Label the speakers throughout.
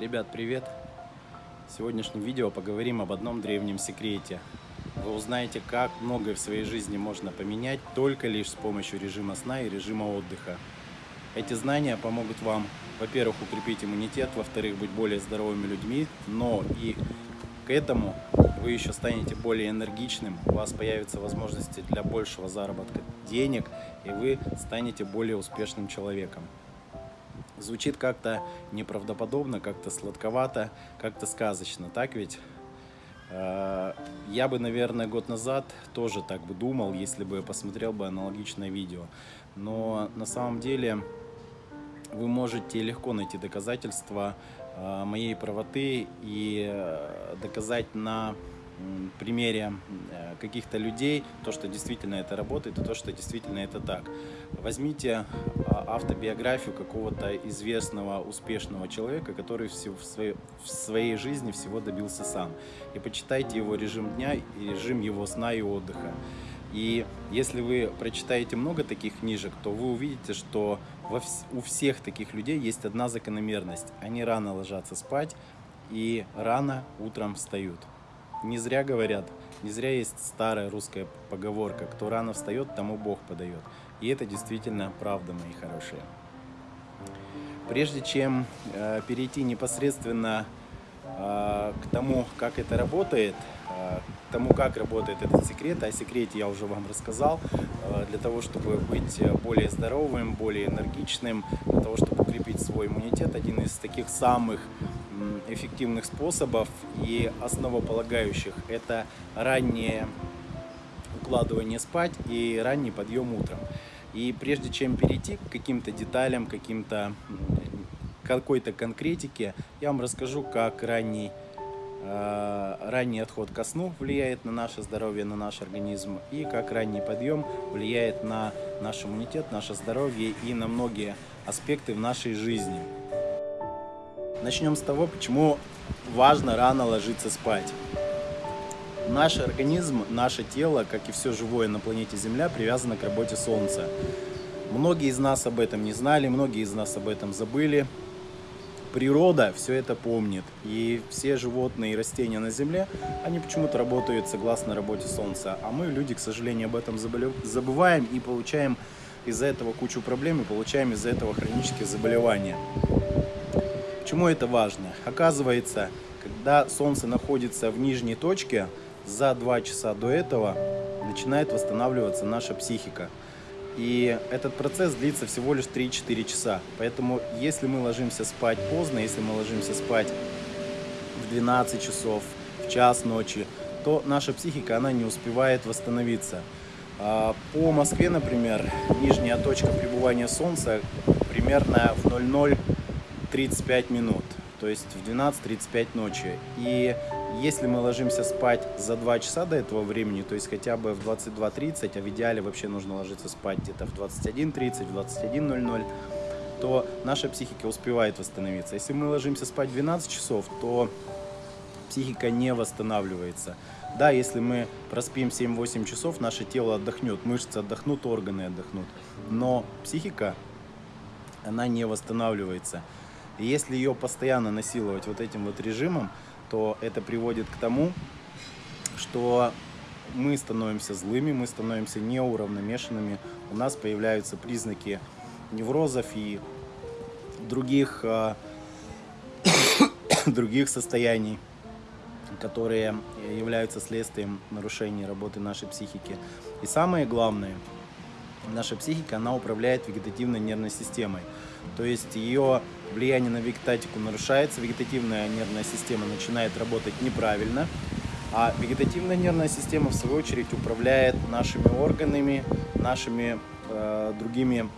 Speaker 1: Ребят, привет! В сегодняшнем видео поговорим об одном древнем секрете. Вы узнаете, как многое в своей жизни можно поменять только лишь с помощью режима сна и режима отдыха. Эти знания помогут вам, во-первых, укрепить иммунитет, во-вторых, быть более здоровыми людьми, но и к этому вы еще станете более энергичным, у вас появятся возможности для большего заработка денег, и вы станете более успешным человеком. Звучит как-то неправдоподобно, как-то сладковато, как-то сказочно, так ведь? Э, я бы, наверное, год назад тоже так бы думал, если бы посмотрел бы аналогичное видео. Но на самом деле вы можете легко найти доказательства э, моей правоты и э, доказать на примере э, каких-то людей, то, что действительно это работает и то, что действительно это так. Возьмите а, автобиографию какого-то известного, успешного человека, который в своей, в своей жизни всего добился сам. И почитайте его режим дня и режим его сна и отдыха. И если вы прочитаете много таких книжек, то вы увидите, что у всех таких людей есть одна закономерность. Они рано ложатся спать и рано утром встают. Не зря говорят, не зря есть старая русская поговорка, кто рано встает, тому Бог подает. И это действительно правда, мои хорошие. Прежде чем э, перейти непосредственно э, к тому, как это работает, э, к тому, как работает этот секрет, о секрете я уже вам рассказал, э, для того, чтобы быть более здоровым, более энергичным, для того, чтобы укрепить свой иммунитет, один из таких самых эффективных способов и основополагающих. Это раннее укладывание спать и ранний подъем утром. И прежде чем перейти к каким-то деталям, каким-то какой-то конкретике, я вам расскажу, как ранний, э, ранний отход ко сну влияет на наше здоровье, на наш организм, и как ранний подъем влияет на наш иммунитет, наше здоровье и на многие аспекты в нашей жизни. Начнем с того, почему важно рано ложиться спать. Наш организм, наше тело, как и все живое на планете Земля, привязано к работе Солнца. Многие из нас об этом не знали, многие из нас об этом забыли. Природа все это помнит. И все животные и растения на Земле, они почему-то работают согласно работе Солнца. А мы, люди, к сожалению, об этом забываем и получаем из-за этого кучу проблем и получаем из-за этого хронические заболевания. Почему это важно? Оказывается, когда Солнце находится в нижней точке, за два часа до этого начинает восстанавливаться наша психика. И этот процесс длится всего лишь 3-4 часа. Поэтому если мы ложимся спать поздно, если мы ложимся спать в 12 часов, в час ночи, то наша психика, она не успевает восстановиться. А, по Москве, например, нижняя точка пребывания Солнца примерно в 00 35 минут, то есть в 12.35 ночи. И если мы ложимся спать за 2 часа до этого времени, то есть хотя бы в 22.30, а в идеале вообще нужно ложиться спать где-то в 21.30, в 21.00, то наша психика успевает восстановиться. Если мы ложимся спать 12 часов, то психика не восстанавливается. Да, если мы проспим 7-8 часов, наше тело отдохнет, мышцы отдохнут, органы отдохнут. Но психика, она не восстанавливается. И если ее постоянно насиловать вот этим вот режимом, то это приводит к тому, что мы становимся злыми, мы становимся неуравномешанными, у нас появляются признаки неврозов и других, э, других состояний, которые являются следствием нарушения работы нашей психики. И самое главное, наша психика, она управляет вегетативной нервной системой. То есть ее влияние на вегетатику нарушается, вегетативная нервная система начинает работать неправильно, а вегетативная нервная система, в свою очередь, управляет нашими органами, нашими э, другими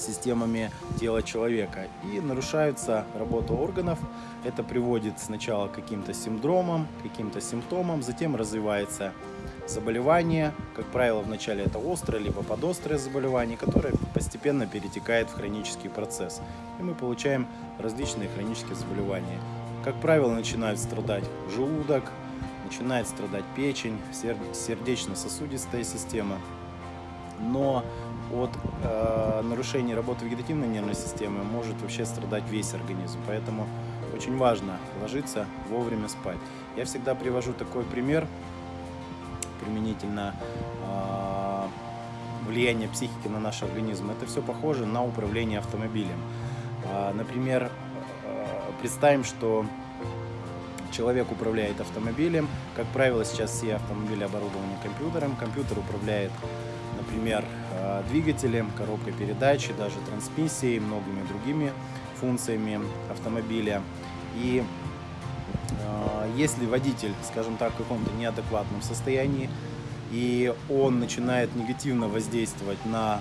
Speaker 1: системами тела человека. И нарушается работа органов. Это приводит сначала к каким-то синдромам, каким-то симптомам, затем развивается заболевание. Как правило, вначале это острое, либо подострое заболевание, которое постепенно перетекает в хронический процесс. И мы получаем различные хронические заболевания. Как правило, начинает страдать желудок, начинает страдать печень, сердечно-сосудистая система. Но от э, нарушения работы вегетативной нервной системы может вообще страдать весь организм. Поэтому очень важно ложиться вовремя спать. Я всегда привожу такой пример применительно э, влияния психики на наш организм. Это все похоже на управление автомобилем. Э, например, э, представим, что человек управляет автомобилем. Как правило, сейчас все автомобили оборудованы компьютером. Компьютер управляет, например, двигателем, коробкой передач, даже трансмиссией, многими другими функциями автомобиля. И если водитель, скажем так, в каком-то неадекватном состоянии, и он начинает негативно воздействовать на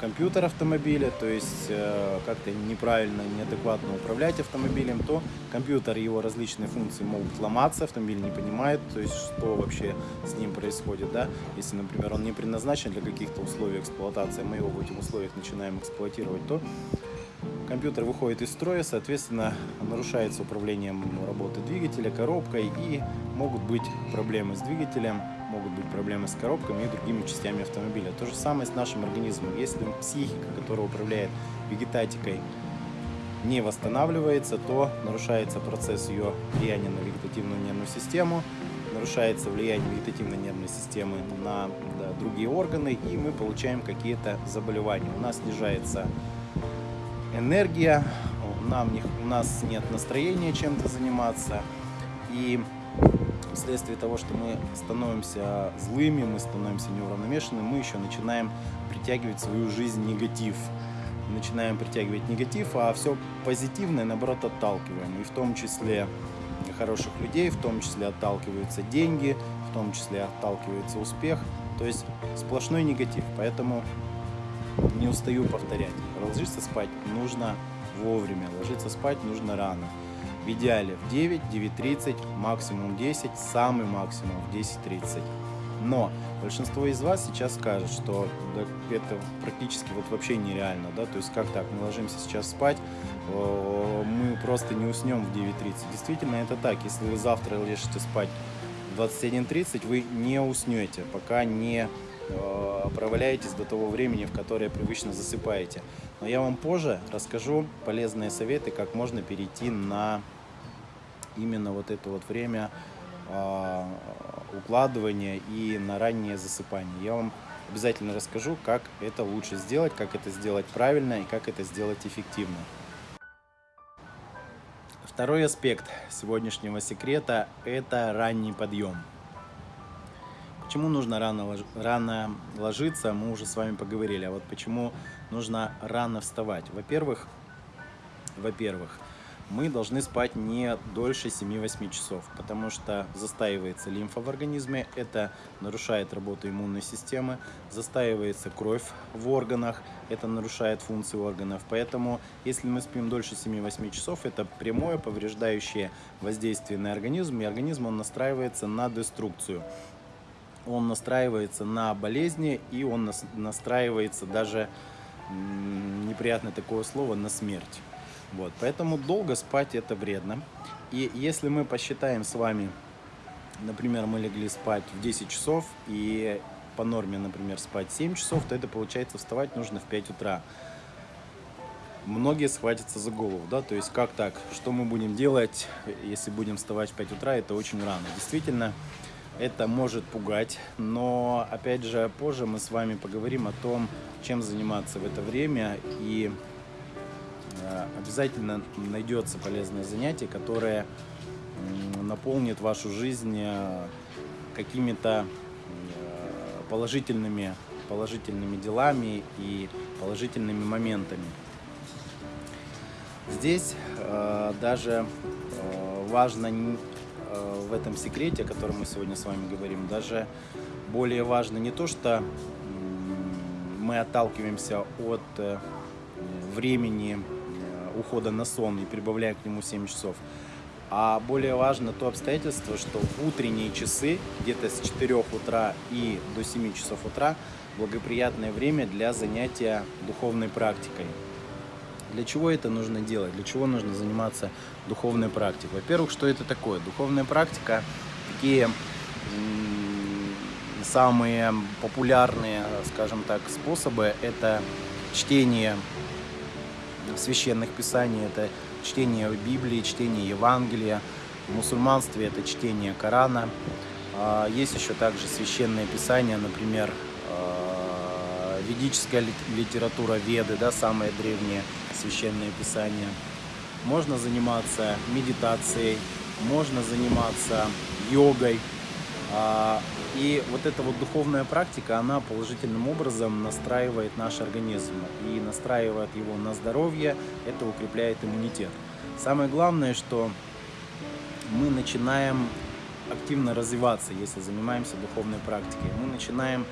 Speaker 1: компьютер автомобиля, то есть э, как-то неправильно, неадекватно управлять автомобилем, то компьютер и его различные функции могут ломаться, автомобиль не понимает, то есть что вообще с ним происходит, да, если, например, он не предназначен для каких-то условий эксплуатации, мы его в этих условиях начинаем эксплуатировать, то компьютер выходит из строя, соответственно, нарушается управлением работы двигателя, коробкой и могут быть проблемы с двигателем, могут быть проблемы с коробками и другими частями автомобиля. То же самое с нашим организмом. Если психика, которая управляет вегетатикой, не восстанавливается, то нарушается процесс ее влияния на вегетативную нервную систему, нарушается влияние вегетативной нервной системы на да, другие органы, и мы получаем какие-то заболевания. У нас снижается энергия, нам не, у нас нет настроения чем-то заниматься, и вследствие того, что мы становимся злыми, мы становимся неуравновешенными, мы еще начинаем притягивать в свою жизнь негатив. Начинаем притягивать негатив, а все позитивное, наоборот, отталкиваем. И в том числе хороших людей, в том числе отталкиваются деньги, в том числе отталкивается успех. То есть сплошной негатив. Поэтому не устаю повторять. Ложиться спать нужно вовремя, ложиться спать нужно рано. В идеале в 9, 9.30, максимум 10, самый максимум в 10.30. Но большинство из вас сейчас скажет, что это практически вот вообще нереально, да, то есть как так, мы ложимся сейчас спать, мы просто не уснем в 9.30. Действительно, это так, если вы завтра ложитесь спать в 21.30, вы не уснете, пока не э, проваляетесь до того времени, в которое привычно засыпаете. Но я вам позже расскажу полезные советы, как можно перейти на именно вот это вот время э, укладывания и на раннее засыпание. Я вам обязательно расскажу, как это лучше сделать, как это сделать правильно и как это сделать эффективно. Второй аспект сегодняшнего секрета – это ранний подъем. Почему нужно рано, рано ложиться, мы уже с вами поговорили. А вот почему нужно рано вставать? Во-первых, во-первых, мы должны спать не дольше 7-8 часов, потому что застаивается лимфа в организме, это нарушает работу иммунной системы, застаивается кровь в органах, это нарушает функции органов. Поэтому, если мы спим дольше 7-8 часов, это прямое повреждающее воздействие на организм, и организм он настраивается на деструкцию. Он настраивается на болезни, и он настраивается даже, неприятное такое слово, на смерть. Вот, поэтому долго спать это вредно. И если мы посчитаем с вами, например, мы легли спать в 10 часов и по норме, например, спать 7 часов, то это получается вставать нужно в 5 утра. Многие схватятся за голову, да, то есть как так, что мы будем делать, если будем вставать в 5 утра, это очень рано. Действительно, это может пугать, но опять же позже мы с вами поговорим о том, чем заниматься в это время и Э, обязательно найдется полезное занятие, которое наполнит вашу жизнь э, какими-то э, положительными, положительными делами и положительными моментами. Здесь даже важно в этом секрете, о котором мы сегодня с вами говорим, даже более важно не то, что мы отталкиваемся от времени ухода на сон и прибавляя к нему 7 часов. А более важно то обстоятельство, что утренние часы, где-то с 4 утра и до 7 часов утра, благоприятное время для занятия духовной практикой. Для чего это нужно делать? Для чего нужно заниматься духовной практикой? Во-первых, что это такое? Духовная практика, такие самые популярные, скажем так, способы, это чтение священных писаний, это чтение Библии, чтение Евангелия. В мусульманстве это чтение Корана. А, есть еще также священное писание, например, ведическая литература Веды, да, самое древнее священное писание. Можно заниматься медитацией, можно заниматься йогой. А, и вот эта вот духовная практика, она положительным образом настраивает наш организм и настраивает его на здоровье, это укрепляет иммунитет. Самое главное, что мы начинаем активно развиваться, если занимаемся духовной практикой. Мы начинаем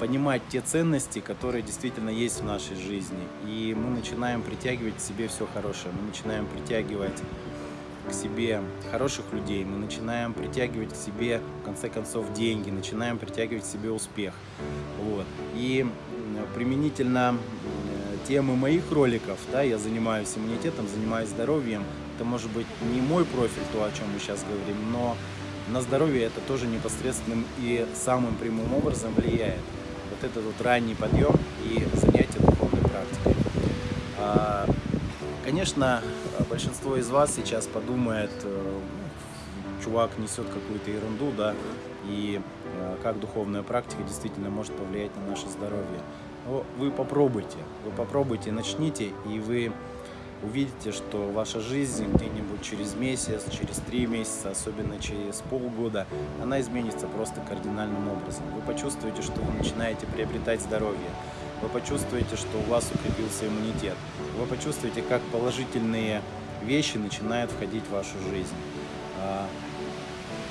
Speaker 1: понимать те ценности, которые действительно есть в нашей жизни. И мы начинаем притягивать к себе все хорошее. Мы начинаем притягивать к себе хороших людей, мы начинаем притягивать к себе, в конце концов, деньги, начинаем притягивать к себе успех. Вот. И применительно темы моих роликов, да, я занимаюсь иммунитетом, занимаюсь здоровьем, это может быть не мой профиль, то, о чем мы сейчас говорим, но на здоровье это тоже непосредственным и самым прямым образом влияет. Вот этот вот ранний подъем и занятие духовной практикой. А, конечно, большинство из вас сейчас подумает, э, чувак несет какую-то ерунду, да, и э, как духовная практика действительно может повлиять на наше здоровье. Но вы попробуйте, вы попробуйте, начните, и вы увидите, что ваша жизнь где-нибудь через месяц, через три месяца, особенно через полгода, она изменится просто кардинальным образом. Вы почувствуете, что вы начинаете приобретать здоровье, вы почувствуете, что у вас укрепился иммунитет, вы почувствуете, как положительные вещи начинают входить в вашу жизнь. А,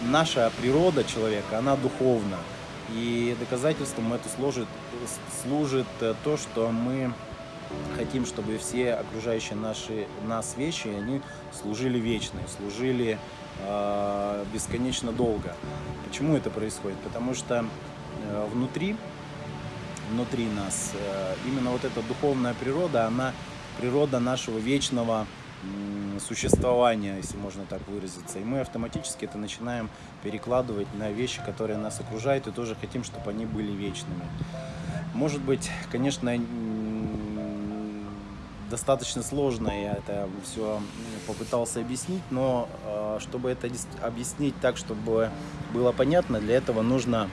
Speaker 1: наша природа человека, она духовна. И доказательством это служит, служит э, то, что мы хотим, чтобы все окружающие наши, нас вещи, они служили вечно, служили э, бесконечно долго. Почему это происходит? Потому что э, внутри, внутри нас э, именно вот эта духовная природа, она природа нашего вечного существования, если можно так выразиться. И мы автоматически это начинаем перекладывать на вещи, которые нас окружают, и тоже хотим, чтобы они были вечными. Может быть, конечно, достаточно сложно, я это все попытался объяснить, но э, чтобы это объяснить так, чтобы было понятно, для этого нужно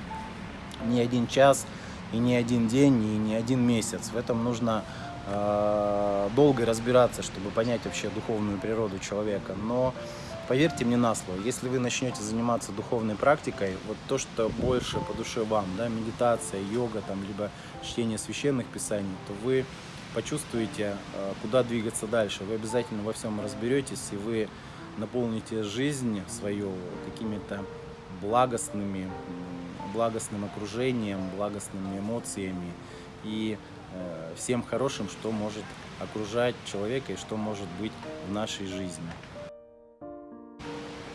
Speaker 1: не один час, и не один день, и не один месяц. В этом нужно э, долго разбираться, чтобы понять вообще духовную природу человека. Но поверьте мне на слово, если вы начнете заниматься духовной практикой, вот то, что больше по душе вам, да, медитация, йога, там, либо чтение священных писаний, то вы почувствуете, э, куда двигаться дальше. Вы обязательно во всем разберетесь, и вы наполните жизнь свою какими-то благостными, благостным окружением, благостными эмоциями и э, всем хорошим, что может окружать человека и что может быть в нашей жизни.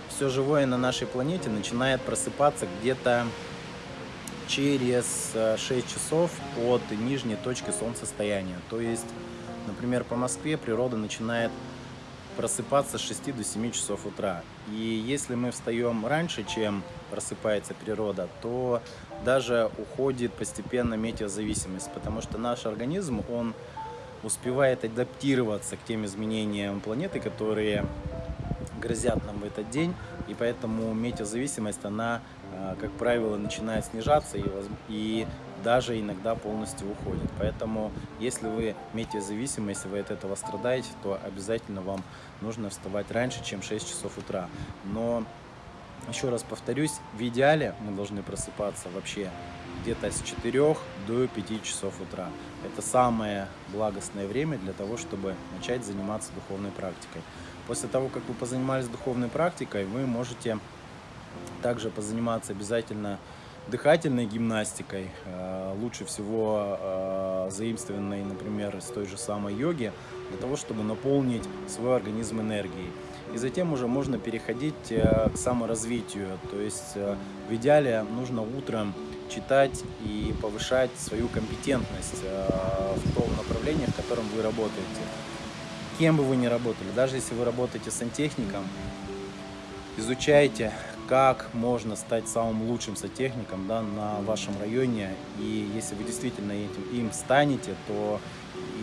Speaker 1: Все живое на нашей планете начинает просыпаться где-то через 6 э, часов от нижней точки солнцестояния. То есть, например, по Москве природа начинает просыпаться с 6 до 7 часов утра. И если мы встаем раньше, чем просыпается природа, то даже уходит постепенно метеозависимость, потому что наш организм, он успевает адаптироваться к тем изменениям планеты, которые грозят нам в этот день, и поэтому метеозависимость, она а, как правило, начинает снижаться и, и даже иногда полностью уходит. Поэтому, если вы метеозависимы, вы от этого страдаете, то обязательно вам нужно вставать раньше, чем 6 часов утра. Но, еще раз повторюсь, в идеале мы должны просыпаться вообще где-то с 4 до 5 часов утра. Это самое благостное время для того, чтобы начать заниматься духовной практикой. После того, как вы позанимались духовной практикой, вы можете также позаниматься обязательно дыхательной гимнастикой, э, лучше всего э, заимствованной, например, с той же самой йоги, для того, чтобы наполнить свой организм энергией. И затем уже можно переходить э, к саморазвитию, то есть в идеале нужно утром читать и повышать свою компетентность в том направлении, в котором вы работаете. Кем бы вы ни работали, даже если вы работаете сантехником, изучайте как можно стать самым лучшим сантехником да, на вашем районе. И если вы действительно этим, им станете, то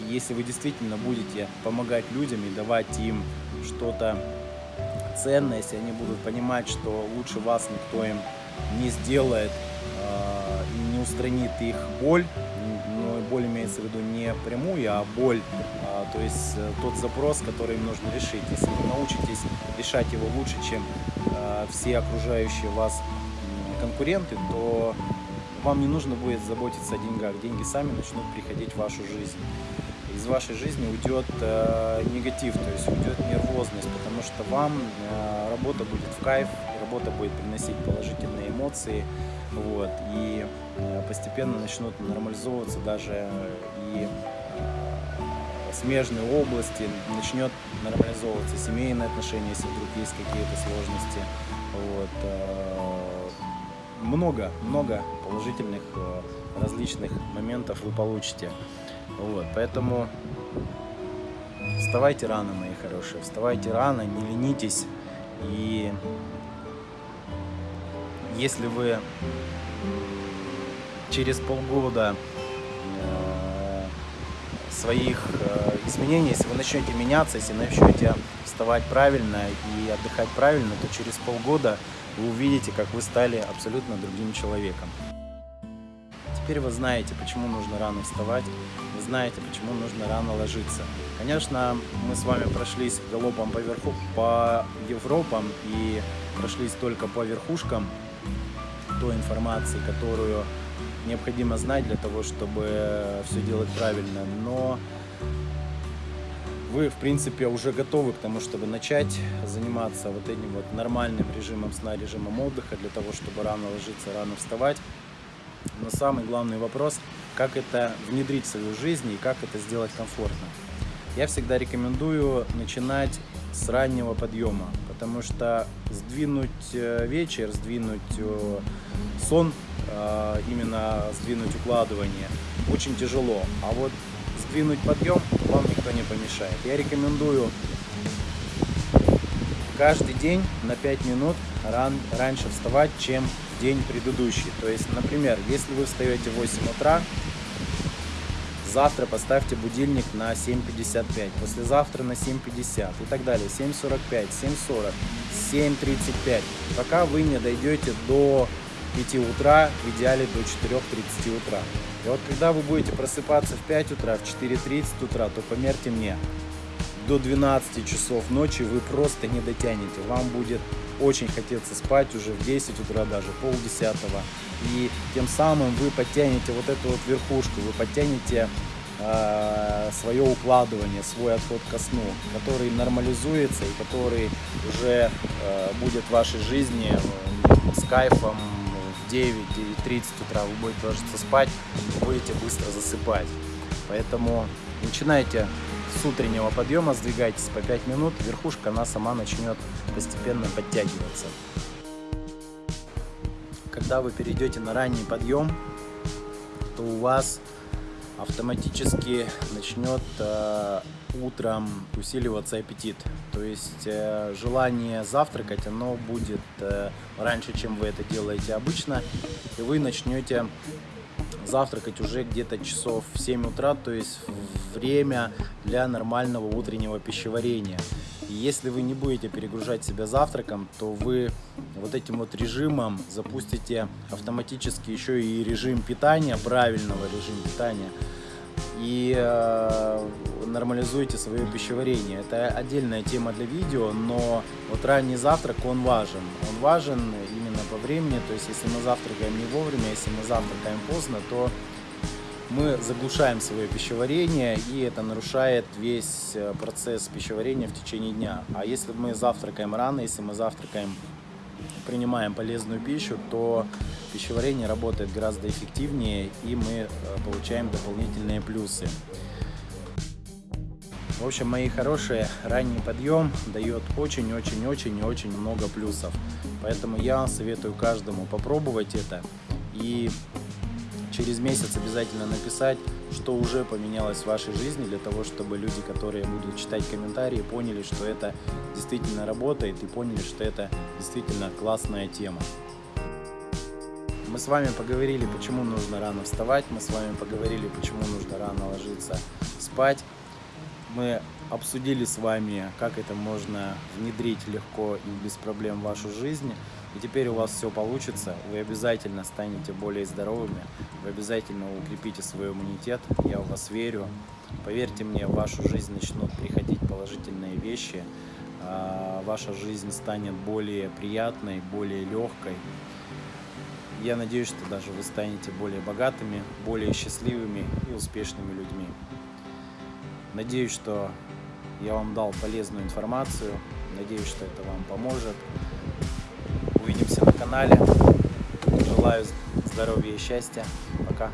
Speaker 1: если вы действительно будете помогать людям и давать им что-то ценное, если они будут понимать, что лучше вас никто им не сделает э, и не устранит их боль, но боль имеется в виду не прямую, а боль, а, то есть э, тот запрос, который им нужно решить. Если вы научитесь решать его лучше, чем э, все окружающие вас конкуренты, то вам не нужно будет заботиться о деньгах. Деньги сами начнут приходить в вашу жизнь. Из вашей жизни уйдет э, негатив, то есть уйдет нервозность, потому что вам э, работа будет в кайф, работа будет приносить положительные эмоции, вот, и э, постепенно начнут нормализовываться даже и э, смежные области, начнет нормализовываться семейные отношения, если вдруг есть какие-то сложности. Вот. Э, много, много положительных различных моментов вы получите. Вот, поэтому вставайте рано, мои хорошие, вставайте рано, не ленитесь. И если вы через полгода э, своих э, изменений, если вы начнете меняться, если начнете вставать правильно и отдыхать правильно, то через полгода вы увидите, как вы стали абсолютно другим человеком. Теперь вы знаете, почему нужно рано вставать, вы знаете, почему нужно рано ложиться. Конечно, мы с вами прошлись галопом по, верху, по Европам и прошлись только по верхушкам той информации, которую необходимо знать для того, чтобы все делать правильно. Но вы, в принципе, уже готовы к тому, чтобы начать заниматься вот этим вот нормальным режимом сна, режимом отдыха, для того, чтобы рано ложиться, рано вставать. Но самый главный вопрос, как это внедрить в свою жизнь и как это сделать комфортно. Я всегда рекомендую начинать с раннего подъема, потому что сдвинуть э, вечер, сдвинуть э, сон, э, именно сдвинуть укладывание очень тяжело. А вот сдвинуть подъем вам никто не помешает. Я рекомендую каждый день на 5 минут ран, раньше вставать, чем день предыдущий. То есть, например, если вы встаете в 8 утра, завтра поставьте будильник на 7.55, послезавтра на 7.50 и так далее, 7.45, 7.40, 7.35, пока вы не дойдете до 5 утра, в идеале до 4.30 утра. И вот когда вы будете просыпаться в 5 утра, в 4.30 утра, то померьте мне, до 12 часов ночи вы просто не дотянете. Вам будет очень хотеться спать уже в 10 утра даже, пол десятого. И тем самым вы подтянете вот эту вот верхушку, вы подтянете э, свое укладывание, свой отход ко сну, который нормализуется и который уже э, будет в вашей жизни э, с кайфом в 9-9.30 утра. Вы будете ложиться спать, будете быстро засыпать. Поэтому начинайте с утреннего подъема сдвигайтесь по 5 минут, верхушка она сама начнет постепенно подтягиваться. Когда вы перейдете на ранний подъем, то у вас автоматически начнет э, утром усиливаться аппетит. То есть э, желание завтракать, оно будет э, раньше, чем вы это делаете обычно, и вы начнете завтракать уже где-то часов в 7 утра, то есть время для нормального утреннего пищеварения. Если вы не будете перегружать себя завтраком, то вы вот этим вот режимом запустите автоматически еще и режим питания, правильного режима питания, и э, нормализуете свое пищеварение. Это отдельная тема для видео, но вот ранний завтрак, он важен. Он важен именно по времени, то есть если мы завтракаем не вовремя, если мы завтракаем поздно, то мы заглушаем свое пищеварение, и это нарушает весь э, процесс пищеварения в течение дня. А если мы завтракаем рано, если мы завтракаем, принимаем полезную пищу, то пищеварение работает гораздо эффективнее, и мы э, получаем дополнительные плюсы. В общем, мои хорошие, ранний подъем дает очень-очень-очень и очень много плюсов. Поэтому я советую каждому попробовать это и через месяц обязательно написать, что уже поменялось в вашей жизни, для того, чтобы люди, которые будут читать комментарии, поняли, что это действительно работает и поняли, что это действительно классная тема. Мы с вами поговорили, почему нужно рано вставать, мы с вами поговорили, почему нужно рано ложиться спать. Мы обсудили с вами, как это можно внедрить легко и без проблем в вашу жизнь. И теперь у вас все получится. Вы обязательно станете более здоровыми. Вы обязательно укрепите свой иммунитет. Я в вас верю. Поверьте мне, в вашу жизнь начнут приходить положительные вещи. а Ваша жизнь станет более приятной, более легкой. Я надеюсь, что даже вы станете более богатыми, более счастливыми и успешными людьми. Надеюсь, что я вам дал полезную информацию. Надеюсь, что это вам поможет. Увидимся на канале. Желаю здоровья и счастья. Пока.